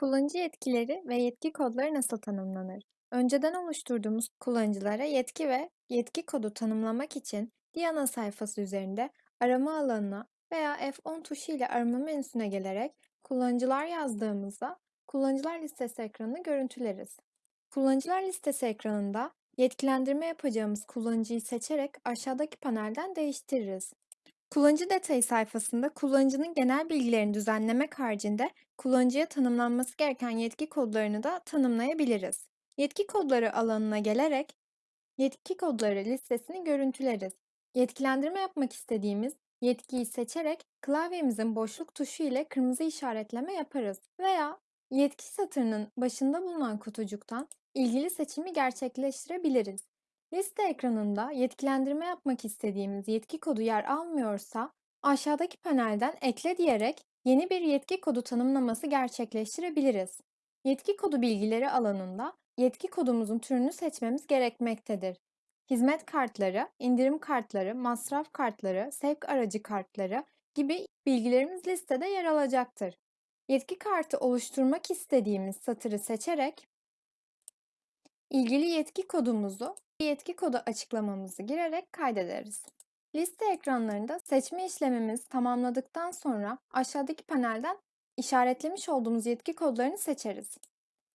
Kullanıcı yetkileri ve yetki kodları nasıl tanımlanır? Önceden oluşturduğumuz kullanıcılara yetki ve yetki kodu tanımlamak için Diana sayfası üzerinde arama alanına veya F10 tuşu ile arama menüsüne gelerek kullanıcılar yazdığımızda kullanıcılar listesi ekranını görüntüleriz. Kullanıcılar listesi ekranında yetkilendirme yapacağımız kullanıcıyı seçerek aşağıdaki panelden değiştiririz. Kullanıcı detayı sayfasında kullanıcının genel bilgilerini düzenlemek haricinde kullanıcıya tanımlanması gereken yetki kodlarını da tanımlayabiliriz. Yetki kodları alanına gelerek yetki kodları listesini görüntüleriz. Yetkilendirme yapmak istediğimiz yetkiyi seçerek klavyemizin boşluk tuşu ile kırmızı işaretleme yaparız veya yetki satırının başında bulunan kutucuktan ilgili seçimi gerçekleştirebiliriz. Liste ekranında yetkilendirme yapmak istediğimiz yetki kodu yer almıyorsa aşağıdaki panelden ekle diyerek yeni bir yetki kodu tanımlaması gerçekleştirebiliriz. Yetki kodu bilgileri alanında yetki kodumuzun türünü seçmemiz gerekmektedir. Hizmet kartları, indirim kartları, masraf kartları, sevk aracı kartları gibi bilgilerimiz listede yer alacaktır. Yetki kartı oluşturmak istediğimiz satırı seçerek ilgili yetki kodumuzu yetki kodu açıklamamızı girerek kaydederiz. Liste ekranlarında seçme işlemimizi tamamladıktan sonra aşağıdaki panelden işaretlemiş olduğumuz yetki kodlarını seçeriz.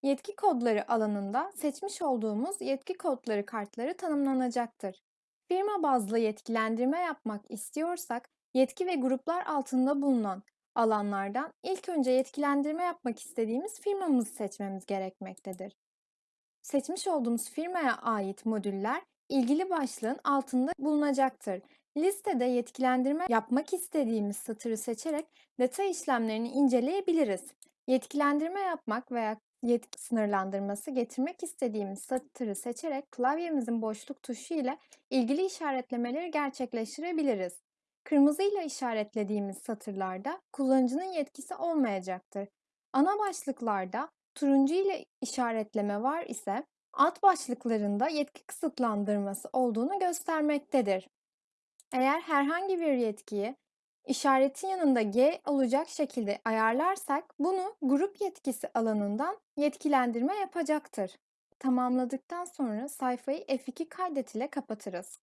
Yetki kodları alanında seçmiş olduğumuz yetki kodları kartları tanımlanacaktır. Firma bazlı yetkilendirme yapmak istiyorsak yetki ve gruplar altında bulunan alanlardan ilk önce yetkilendirme yapmak istediğimiz firmamızı seçmemiz gerekmektedir. Seçmiş olduğumuz firmaya ait modüller ilgili başlığın altında bulunacaktır. Listede yetkilendirme yapmak istediğimiz satırı seçerek detay işlemlerini inceleyebiliriz. Yetkilendirme yapmak veya yetki sınırlandırması getirmek istediğimiz satırı seçerek klavyemizin boşluk tuşu ile ilgili işaretlemeleri gerçekleştirebiliriz. Kırmızı ile işaretlediğimiz satırlarda kullanıcının yetkisi olmayacaktır. Ana başlıklarda turuncu ile işaretleme var ise alt başlıklarında yetki kısıtlandırması olduğunu göstermektedir. Eğer herhangi bir yetkiyi işaretin yanında G olacak şekilde ayarlarsak bunu grup yetkisi alanından yetkilendirme yapacaktır. Tamamladıktan sonra sayfayı F2 kaydet ile kapatırız.